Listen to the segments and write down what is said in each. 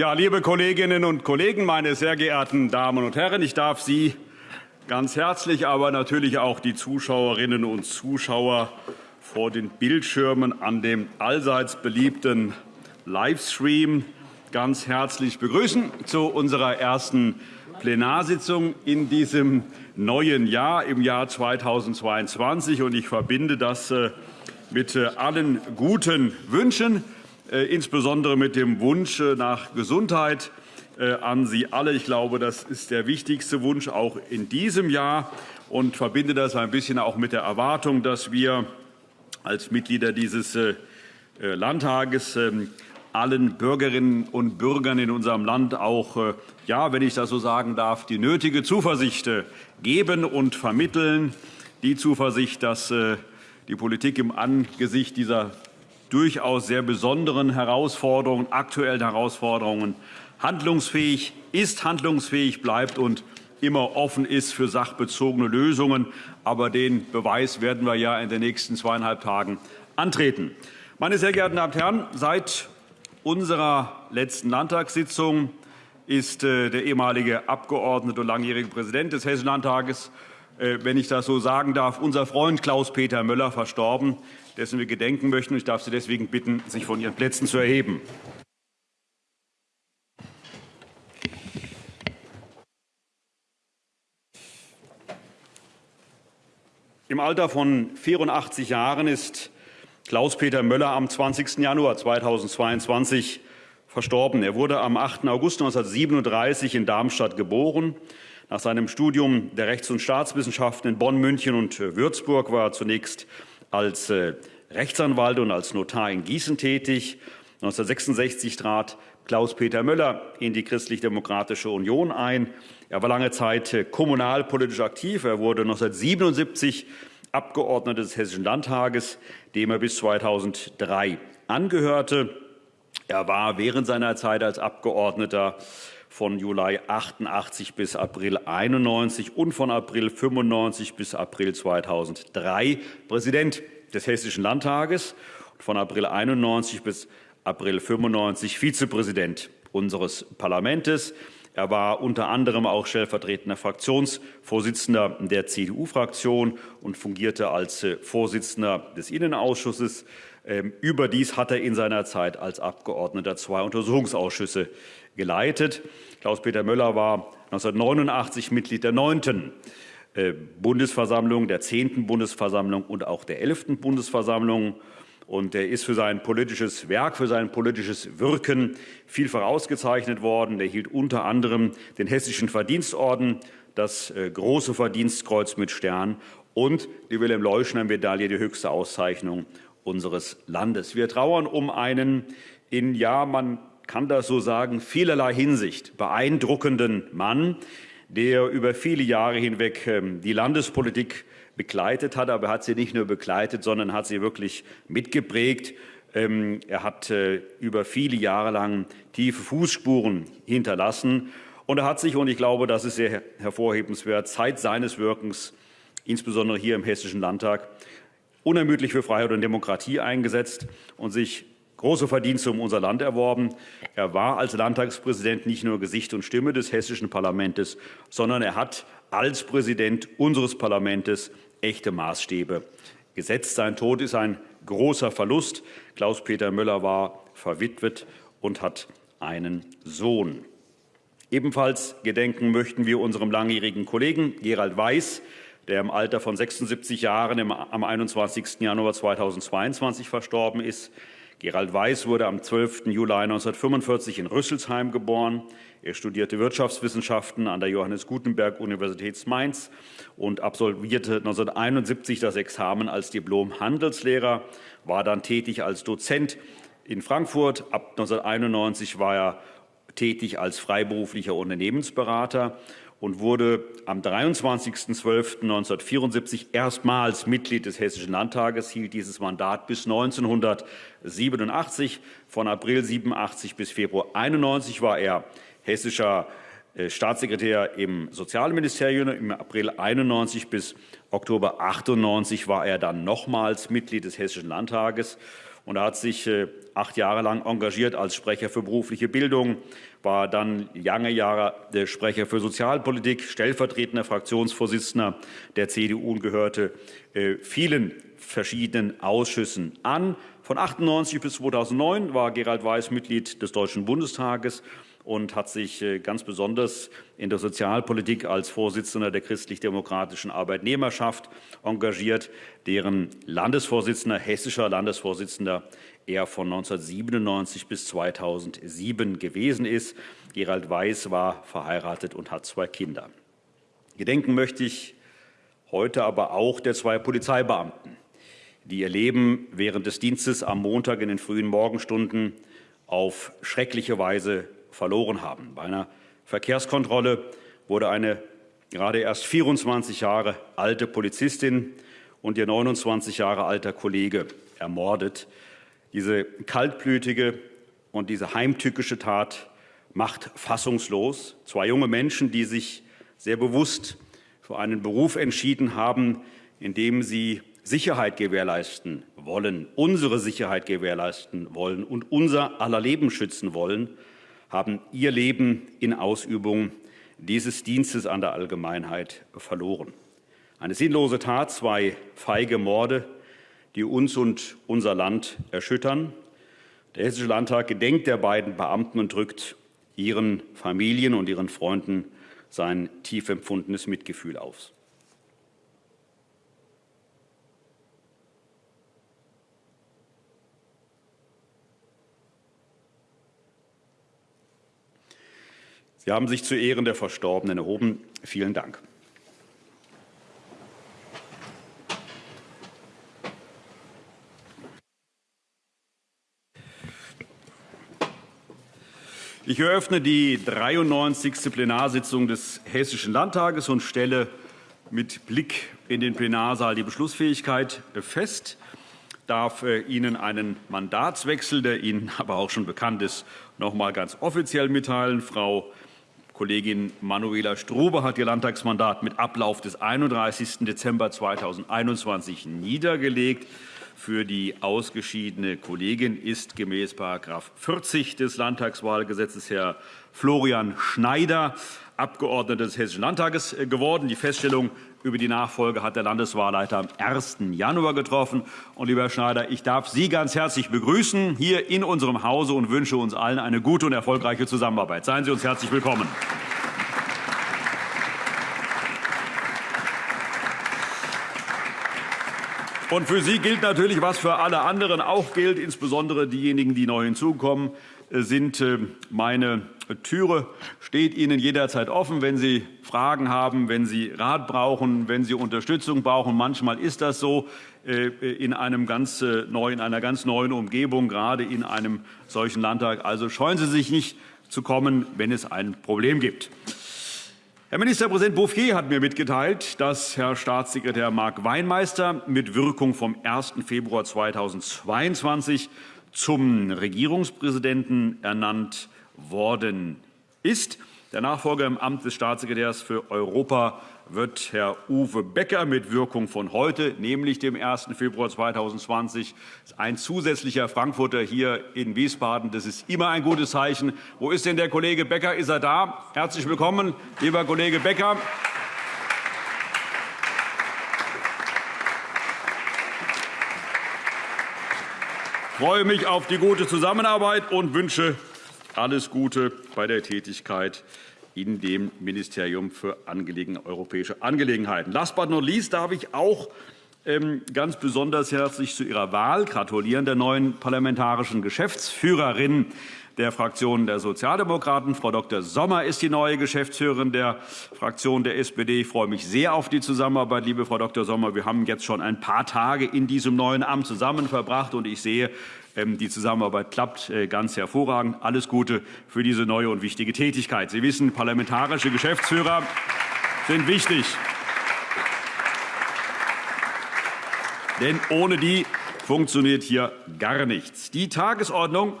Ja, liebe Kolleginnen und Kollegen, meine sehr geehrten Damen und Herren, ich darf Sie ganz herzlich, aber natürlich auch die Zuschauerinnen und Zuschauer vor den Bildschirmen an dem allseits beliebten Livestream ganz herzlich begrüßen zu unserer ersten Plenarsitzung in diesem neuen Jahr, im Jahr 2022. Ich verbinde das äh, mit äh, allen guten Wünschen, insbesondere mit dem Wunsch nach Gesundheit an Sie alle. Ich glaube, das ist der wichtigste Wunsch auch in diesem Jahr und verbinde das ein bisschen auch mit der Erwartung, dass wir als Mitglieder dieses Landtages ähm, allen Bürgerinnen und Bürgern in unserem Land auch, ja, wenn ich das so sagen darf, die nötige Zuversicht geben und vermitteln, die Zuversicht, dass die Politik im Angesicht dieser durchaus sehr besonderen Herausforderungen, aktuellen Herausforderungen handlungsfähig ist, handlungsfähig bleibt und immer offen ist für sachbezogene Lösungen. Aber den Beweis werden wir ja in den nächsten zweieinhalb Tagen antreten. Meine sehr geehrten Damen und Herren, seit unserer letzten Landtagssitzung ist äh, der ehemalige Abgeordnete und langjährige Präsident des Hessischen Landtages wenn ich das so sagen darf, unser Freund Klaus-Peter Möller verstorben, dessen wir gedenken möchten. Ich darf Sie deswegen bitten, sich von Ihren Plätzen zu erheben. Im Alter von 84 Jahren ist Klaus-Peter Möller am 20. Januar 2022 verstorben. Er wurde am 8. August 1937 in Darmstadt geboren. Nach seinem Studium der Rechts- und Staatswissenschaften in Bonn, München und äh, Würzburg war er zunächst als äh, Rechtsanwalt und als Notar in Gießen tätig. 1966 trat Klaus-Peter Möller in die Christlich-Demokratische Union ein. Er war lange Zeit äh, kommunalpolitisch aktiv. Er wurde 1977 Abgeordneter des Hessischen Landtages, dem er bis 2003 angehörte. Er war während seiner Zeit als Abgeordneter von Juli 88 bis April 91 und von April 95 bis April 2003 Präsident des Hessischen Landtages und von April 91 bis April 95 Vizepräsident unseres Parlaments. Er war unter anderem auch stellvertretender Fraktionsvorsitzender der CDU-Fraktion und fungierte als äh, Vorsitzender des Innenausschusses. Ähm, überdies hat er in seiner Zeit als Abgeordneter zwei Untersuchungsausschüsse geleitet. Klaus-Peter Möller war 1989 Mitglied der 9. Äh, Bundesversammlung, der 10. Bundesversammlung und auch der 11. Bundesversammlung. Und er ist für sein politisches Werk, für sein politisches Wirken vielfach ausgezeichnet worden. Er hielt unter anderem den Hessischen Verdienstorden, das äh, Große Verdienstkreuz mit Stern und die Wilhelm-Leuschner-Medaille, die höchste Auszeichnung unseres Landes. Wir trauern um einen in, ja, man kann das so sagen, vielerlei Hinsicht beeindruckenden Mann, der über viele Jahre hinweg ähm, die Landespolitik begleitet hat. Aber er hat sie nicht nur begleitet, sondern hat sie wirklich mitgeprägt. Ähm, er hat äh, über viele Jahre lang tiefe Fußspuren hinterlassen. Und er hat sich, und ich glaube, das ist sehr hervorhebenswert, Zeit seines Wirkens, insbesondere hier im Hessischen Landtag, unermüdlich für Freiheit und Demokratie eingesetzt und sich große Verdienste um unser Land erworben. Er war als Landtagspräsident nicht nur Gesicht und Stimme des hessischen Parlaments, sondern er hat als Präsident unseres Parlaments echte Maßstäbe gesetzt. Sein Tod ist ein großer Verlust. Klaus-Peter Möller war verwitwet und hat einen Sohn. Ebenfalls gedenken möchten wir unserem langjährigen Kollegen Gerald Weiß, der im Alter von 76 Jahren am 21. Januar 2022 verstorben ist. Gerald Weiß wurde am 12. Juli 1945 in Rüsselsheim geboren. Er studierte Wirtschaftswissenschaften an der Johannes Gutenberg Universität Mainz und absolvierte 1971 das Examen als Diplom-Handelslehrer, war dann tätig als Dozent in Frankfurt. Ab 1991 war er tätig als freiberuflicher Unternehmensberater und wurde am 23.12.1974 erstmals Mitglied des Hessischen Landtages, hielt dieses Mandat bis 1987. Von April 87 bis Februar 91 war er hessischer äh, Staatssekretär im Sozialministerium. Im April 91 bis Oktober 98 war er dann nochmals Mitglied des Hessischen Landtages. Und er hat sich äh, acht Jahre lang engagiert als Sprecher für berufliche Bildung, war dann lange Jahre der Sprecher für Sozialpolitik, stellvertretender Fraktionsvorsitzender der CDU und gehörte äh, vielen verschiedenen Ausschüssen an. Von 1998 bis 2009 war Gerald Weiß Mitglied des Deutschen Bundestages und hat sich äh, ganz besonders in der Sozialpolitik als Vorsitzender der christlich-demokratischen Arbeitnehmerschaft engagiert, deren Landesvorsitzender, hessischer Landesvorsitzender er von 1997 bis 2007 gewesen ist. Gerald Weiß war verheiratet und hat zwei Kinder. Gedenken möchte ich heute aber auch der zwei Polizeibeamten, die ihr Leben während des Dienstes am Montag in den frühen Morgenstunden auf schreckliche Weise verloren haben. Bei einer Verkehrskontrolle wurde eine gerade erst 24 Jahre alte Polizistin und ihr 29 Jahre alter Kollege ermordet. Diese kaltblütige und diese heimtückische Tat macht fassungslos. Zwei junge Menschen, die sich sehr bewusst für einen Beruf entschieden haben, in dem sie Sicherheit gewährleisten wollen, unsere Sicherheit gewährleisten wollen und unser aller Leben schützen wollen, haben ihr Leben in Ausübung dieses Dienstes an der Allgemeinheit verloren. Eine sinnlose Tat, zwei feige Morde, die uns und unser Land erschüttern. Der Hessische Landtag gedenkt der beiden Beamten und drückt ihren Familien und ihren Freunden sein tief empfundenes Mitgefühl aus. Sie haben sich zu Ehren der Verstorbenen erhoben. Vielen Dank. Ich eröffne die 93. Plenarsitzung des Hessischen Landtages und stelle mit Blick in den Plenarsaal die Beschlussfähigkeit fest. Ich darf äh, Ihnen einen Mandatswechsel, der Ihnen aber auch schon bekannt ist, noch einmal ganz offiziell mitteilen. Frau Kollegin Manuela Strube hat ihr Landtagsmandat mit Ablauf des 31. Dezember 2021 niedergelegt. Für die ausgeschiedene Kollegin ist gemäß § 40 des Landtagswahlgesetzes Herr Florian Schneider, Abgeordneter des Hessischen Landtages, äh, geworden. Die Feststellung über die Nachfolge hat der Landeswahlleiter am 1. Januar getroffen. Und, lieber Herr Schneider, ich darf Sie ganz herzlich begrüßen hier in unserem Hause und wünsche uns allen eine gute und erfolgreiche Zusammenarbeit. Seien Sie uns herzlich willkommen. Und für Sie gilt natürlich, was für alle anderen auch gilt, insbesondere diejenigen, die neu hinzukommen, sind äh, meine Türe steht Ihnen jederzeit offen, wenn Sie Fragen haben, wenn Sie Rat brauchen, wenn Sie Unterstützung brauchen. Manchmal ist das so äh, in, einem ganz neu, in einer ganz neuen Umgebung, gerade in einem solchen Landtag. Also scheuen Sie sich nicht zu kommen, wenn es ein Problem gibt. Herr Ministerpräsident Bouffier hat mir mitgeteilt, dass Herr Staatssekretär Mark Weinmeister mit Wirkung vom 1. Februar 2022 zum Regierungspräsidenten ernannt worden ist. Der Nachfolger im Amt des Staatssekretärs für Europa wird Herr Uwe Becker mit Wirkung von heute, nämlich dem 1. Februar 2020. Ein zusätzlicher Frankfurter hier in Wiesbaden. Das ist immer ein gutes Zeichen. Wo ist denn der Kollege Becker? Ist er da? Herzlich willkommen, lieber Kollege Becker. Freue mich auf die gute Zusammenarbeit und wünsche alles Gute bei der Tätigkeit in dem Ministerium für europäische Angelegenheiten. Last but not least darf ich auch ähm, ganz besonders herzlich zu Ihrer Wahl gratulieren, der neuen parlamentarischen Geschäftsführerin der Fraktion der Sozialdemokraten. Frau Dr. Sommer ist die neue Geschäftsführerin der Fraktion der SPD. Ich freue mich sehr auf die Zusammenarbeit, liebe Frau Dr. Sommer. Wir haben jetzt schon ein paar Tage in diesem neuen Amt zusammen verbracht, und ich sehe, ähm, die Zusammenarbeit klappt äh, ganz hervorragend. Alles Gute für diese neue und wichtige Tätigkeit. Sie wissen, parlamentarische Geschäftsführer sind wichtig. Denn ohne die funktioniert hier gar nichts. Die Tagesordnung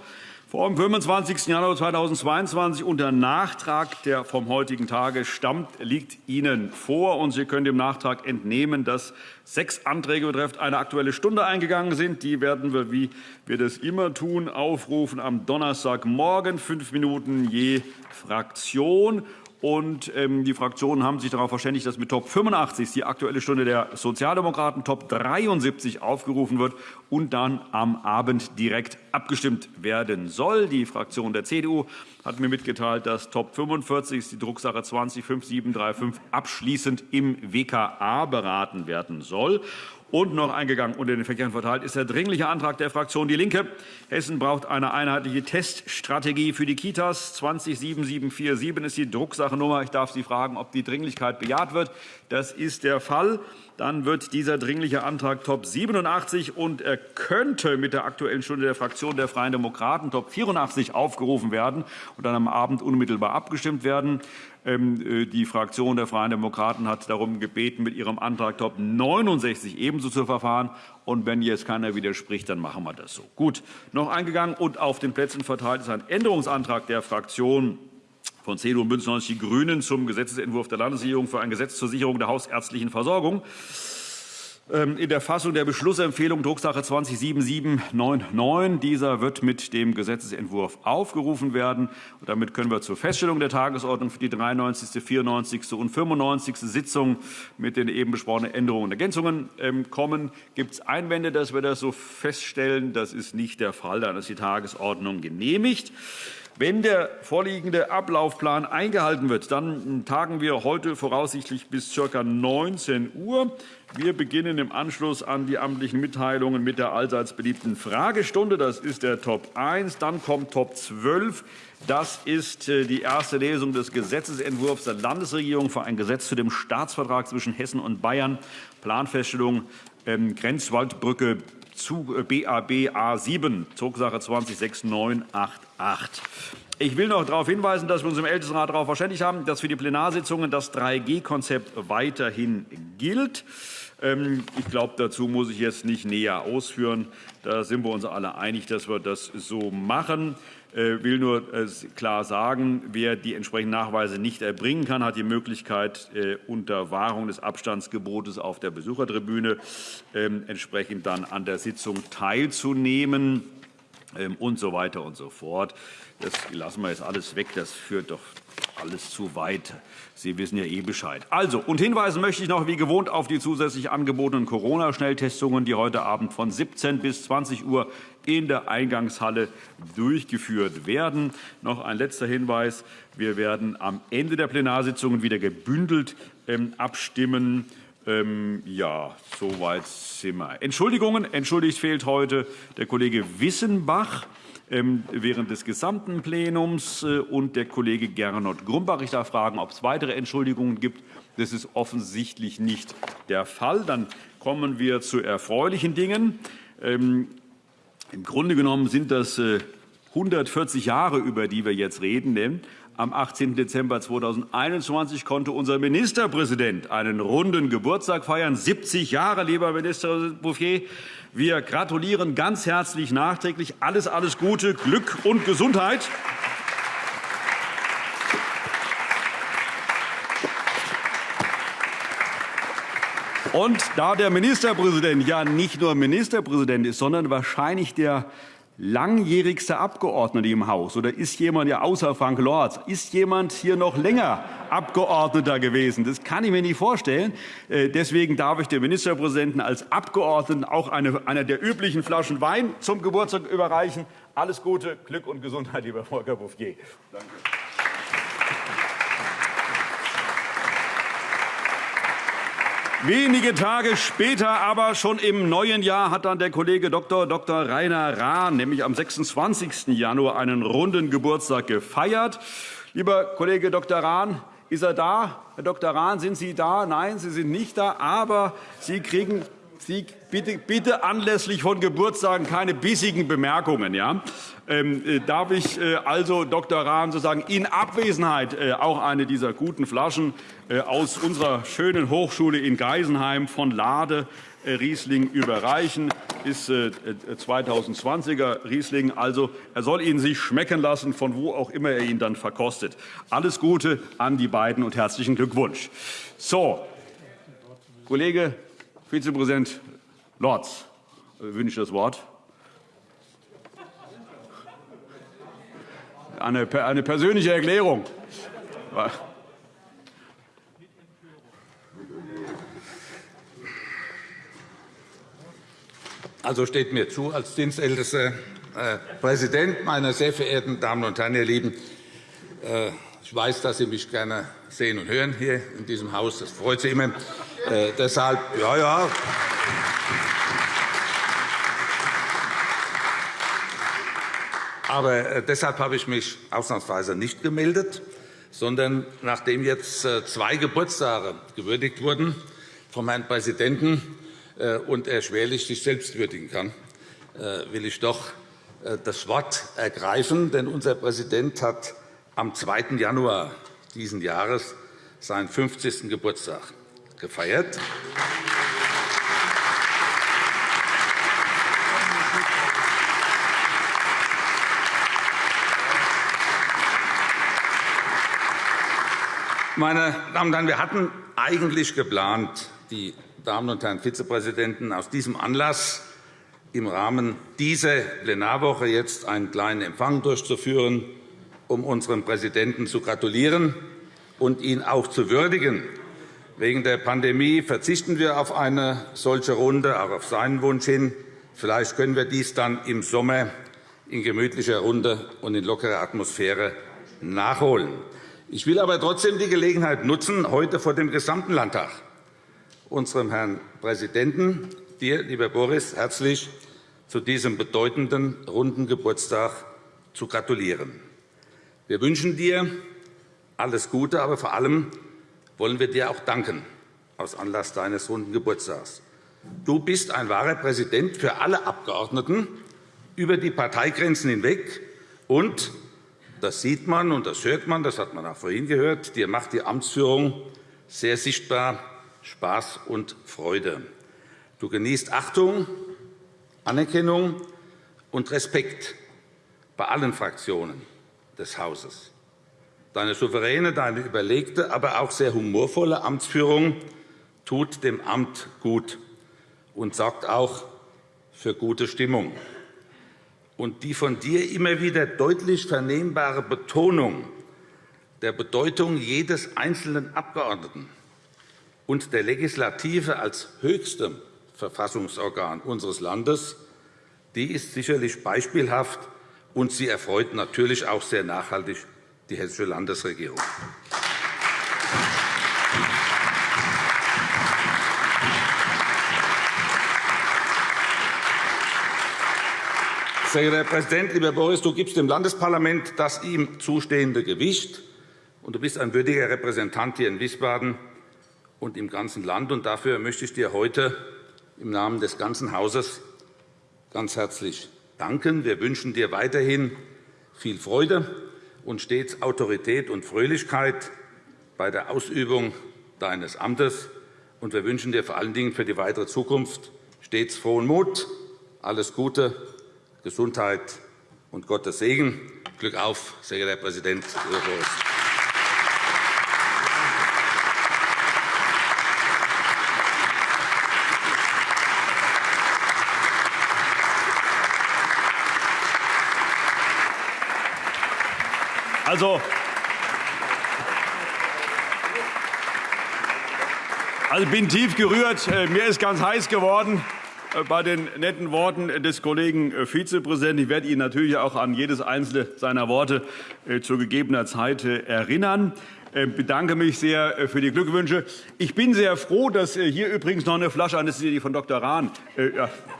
Vom 25. Januar 2022 unter Nachtrag, der vom heutigen Tage stammt, liegt Ihnen vor. Und Sie können dem Nachtrag entnehmen, dass sechs Anträge betreffend eine Aktuelle Stunde eingegangen sind. Die werden wir, wie wir das immer tun, aufrufen am Donnerstagmorgen, fünf Minuten je Fraktion. Und ähm, die Fraktionen haben sich darauf verständigt, dass mit Top 85 die Aktuelle Stunde der Sozialdemokraten, Top 73 aufgerufen wird und dann am Abend direkt abgestimmt werden soll. Die Fraktion der CDU hat mir mitgeteilt, dass Top 45 die Drucksache 205735 abschließend im WKA beraten werden soll. Und noch eingegangen und in den Verkehren verteilt ist der Dringliche Antrag der Fraktion DIE LINKE. Hessen braucht eine einheitliche Teststrategie für die Kitas. 207747 ist die Drucksachennummer. Ich darf Sie fragen, ob die Dringlichkeit bejaht wird. Das ist der Fall. Dann wird dieser Dringliche Antrag Top 87 und er könnte mit der Aktuellen Stunde der Fraktion der Freien Demokraten Top 84 aufgerufen werden und dann am Abend unmittelbar abgestimmt werden. Ähm, äh, die Fraktion der Freien Demokraten hat darum gebeten, mit ihrem Antrag Top 69 ebenso zu verfahren. Und wenn jetzt keiner widerspricht, dann machen wir das so. Gut, noch eingegangen und auf den Plätzen verteilt ist ein Änderungsantrag der Fraktion von CDU und BÜNDNIS 90 die GRÜNEN zum Gesetzentwurf der Landesregierung für ein Gesetz zur Sicherung der hausärztlichen Versorgung. Ähm, in der Fassung der Beschlussempfehlung Drucksache 207799. Dieser wird mit dem Gesetzentwurf aufgerufen werden. Und damit können wir zur Feststellung der Tagesordnung für die 93., 94. und 95. Sitzung mit den eben besprochenen Änderungen und Ergänzungen ähm, kommen. Gibt es Einwände, dass wir das so feststellen? Das ist nicht der Fall. Dann ist die Tagesordnung genehmigt. Wenn der vorliegende Ablaufplan eingehalten wird, dann tagen wir heute voraussichtlich bis ca. 19 Uhr. Wir beginnen im Anschluss an die amtlichen Mitteilungen mit der allseits beliebten Fragestunde. Das ist der Top 1. Dann kommt Top 12. Das ist äh, die erste Lesung des Gesetzentwurfs der Landesregierung für ein Gesetz zu dem Staatsvertrag zwischen Hessen und Bayern, Planfeststellung ähm, Grenzwaldbrücke zu BAB äh, A7, Zugsache 206988. Ich will noch darauf hinweisen, dass wir uns im Ältestenrat darauf verständigt haben, dass für die Plenarsitzungen das 3G-Konzept weiterhin gilt. Ähm, ich glaube, dazu muss ich jetzt nicht näher ausführen. Da sind wir uns alle einig, dass wir das so machen. Ich äh, will nur äh, klar sagen, wer die entsprechenden Nachweise nicht erbringen kann, hat die Möglichkeit, äh, unter Wahrung des Abstandsgebotes auf der Besuchertribüne ähm, entsprechend dann an der Sitzung teilzunehmen und so weiter und so fort. Das lassen wir jetzt alles weg. Das führt doch alles zu weit. Sie wissen ja eh Bescheid. Also, und hinweisen möchte ich noch wie gewohnt auf die zusätzlich angebotenen Corona-Schnelltestungen, die heute Abend von 17 bis 20 Uhr in der Eingangshalle durchgeführt werden. Noch ein letzter Hinweis. Wir werden am Ende der Plenarsitzungen wieder gebündelt ähm, abstimmen. Ähm, ja, soweit sind wir. Entschuldigungen. Entschuldigt fehlt heute der Kollege Wissenbach. Ähm, während des gesamten Plenums. Äh, und der Kollege Gernot Grumbach. Ich darf fragen, ob es weitere Entschuldigungen gibt. Das ist offensichtlich nicht der Fall. Dann kommen wir zu erfreulichen Dingen. Ähm, Im Grunde genommen sind das 140 äh, Jahre, über die wir jetzt reden. Am 18. Dezember 2021 konnte unser Ministerpräsident einen runden Geburtstag feiern. 70 Jahre, lieber Minister Bouffier. Wir gratulieren ganz herzlich nachträglich. Alles, alles Gute, Glück und Gesundheit. Und da der Ministerpräsident ja nicht nur Ministerpräsident ist, sondern wahrscheinlich der langjährigste Abgeordnete im Haus oder ist jemand, ja außer Frank Lorz, ist jemand hier noch länger Abgeordneter gewesen? Das kann ich mir nicht vorstellen. Äh, deswegen darf ich dem Ministerpräsidenten als Abgeordneten auch eine, eine der üblichen Flaschen Wein zum Geburtstag überreichen. Alles Gute, Glück und Gesundheit, lieber Volker Bouffier. Danke. Wenige Tage später, aber schon im neuen Jahr, hat dann der Kollege Dr. Dr. Rainer Rahn, nämlich am 26. Januar, einen runden Geburtstag gefeiert. Lieber Kollege Dr. Rahn, ist er da? Herr Dr. Rahn, sind Sie da? Nein, Sie sind nicht da, aber Sie kriegen bitte, bitte anlässlich von Geburtstagen keine bissigen Bemerkungen. Ja? Ähm, äh, darf ich äh, also Dr. Rahn sozusagen in Abwesenheit äh, auch eine dieser guten Flaschen äh, aus unserer schönen Hochschule in Geisenheim von Lade äh, Riesling überreichen. ist 2020er Riesling. Also, er soll ihn sich schmecken lassen, von wo auch immer er ihn dann verkostet. Alles Gute an die beiden und herzlichen Glückwunsch. So, Kollege Vizepräsident Lorz wünscht das Wort. Eine, eine persönliche Erklärung. Also steht mir zu, als dienstältester äh, Präsident, meine sehr verehrten Damen und Herren, ihr Lieben, äh, ich weiß, dass Sie mich gerne sehen und hören hier in diesem Haus. Das freut Sie immer. Äh, deshalb, ja, ja. Aber äh, deshalb habe ich mich ausnahmsweise nicht gemeldet, sondern nachdem jetzt äh, zwei Geburtstage gewürdigt wurden vom Herrn Präsidenten äh, und er schwerlich sich selbst würdigen kann, will ich doch das Wort ergreifen. Denn unser Präsident hat am 2. Januar dieses Jahres seinen 50. Geburtstag gefeiert. Meine Damen und Herren, wir hatten eigentlich geplant, die Damen und Herren Vizepräsidenten, aus diesem Anlass im Rahmen dieser Plenarwoche jetzt einen kleinen Empfang durchzuführen, um unserem Präsidenten zu gratulieren und ihn auch zu würdigen. Wegen der Pandemie verzichten wir auf eine solche Runde, auch auf seinen Wunsch hin. Vielleicht können wir dies dann im Sommer in gemütlicher Runde und in lockerer Atmosphäre nachholen. Ich will aber trotzdem die Gelegenheit nutzen, heute vor dem gesamten Landtag unserem Herrn Präsidenten, dir, lieber Boris, herzlich zu diesem bedeutenden runden Geburtstag zu gratulieren. Wir wünschen dir alles Gute, aber vor allem wollen wir dir auch danken aus Anlass deines runden Geburtstags. Du bist ein wahrer Präsident für alle Abgeordneten über die Parteigrenzen hinweg und das sieht man und das hört man, das hat man auch vorhin gehört. Dir macht die Amtsführung sehr sichtbar Spaß und Freude. Du genießt Achtung, Anerkennung und Respekt bei allen Fraktionen des Hauses. Deine souveräne, deine überlegte, aber auch sehr humorvolle Amtsführung tut dem Amt gut und sorgt auch für gute Stimmung. Und die von dir immer wieder deutlich vernehmbare Betonung der Bedeutung jedes einzelnen Abgeordneten und der Legislative als höchstem Verfassungsorgan unseres Landes, die ist sicherlich beispielhaft, und sie erfreut natürlich auch sehr nachhaltig die Hessische Landesregierung. Sehr geehrter Herr Präsident, lieber Boris, du gibst dem Landesparlament das ihm zustehende Gewicht, und du bist ein würdiger Repräsentant hier in Wiesbaden und im ganzen Land. Und dafür möchte ich dir heute im Namen des ganzen Hauses ganz herzlich danken. Wir wünschen dir weiterhin viel Freude und stets Autorität und Fröhlichkeit bei der Ausübung deines Amtes. Und wir wünschen dir vor allen Dingen für die weitere Zukunft stets frohen Mut, alles Gute Gesundheit und Gottes Segen. Glück auf, sehr geehrter Herr Präsident Boris. Also, also bin tief gerührt. Äh, mir ist ganz heiß geworden. Äh, bei den netten Worten des Kollegen äh, Vizepräsidenten. Ich werde ihn natürlich auch an jedes einzelne seiner Worte zu gegebener Zeit erinnern. Ich bedanke mich sehr für die Glückwünsche. Ich bin sehr froh, dass hier übrigens noch eine Flasche, das ist die von Dr. Rahn,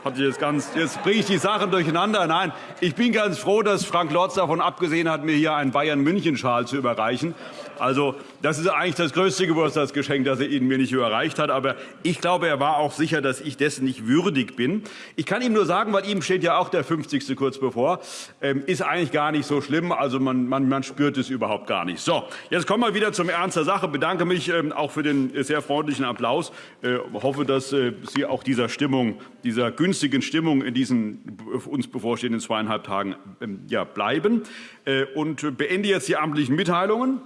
hat jetzt, ganz, jetzt bringe ich die Sachen durcheinander. Nein, ich bin ganz froh, dass Frank Lorz davon abgesehen hat, mir hier einen Bayern-München-Schal zu überreichen. Also das ist eigentlich das größte Geburtstagsgeschenk, das er Ihnen mir nicht überreicht hat. Aber ich glaube, er war auch sicher, dass ich dessen nicht würdig bin. Ich kann ihm nur sagen, weil ihm steht ja auch der 50. kurz bevor, ähm, ist eigentlich gar nicht so schlimm. Also man, man, man spürt es überhaupt gar nicht. So, jetzt kommen wir wieder zum Ernst der Sache. Bedanke mich ähm, auch für den sehr freundlichen Applaus. Äh, hoffe, dass äh, Sie auch dieser Stimmung, dieser günstigen Stimmung in diesen uns bevorstehenden zweieinhalb Tagen ähm, ja, bleiben. Äh, und beende jetzt die amtlichen Mitteilungen.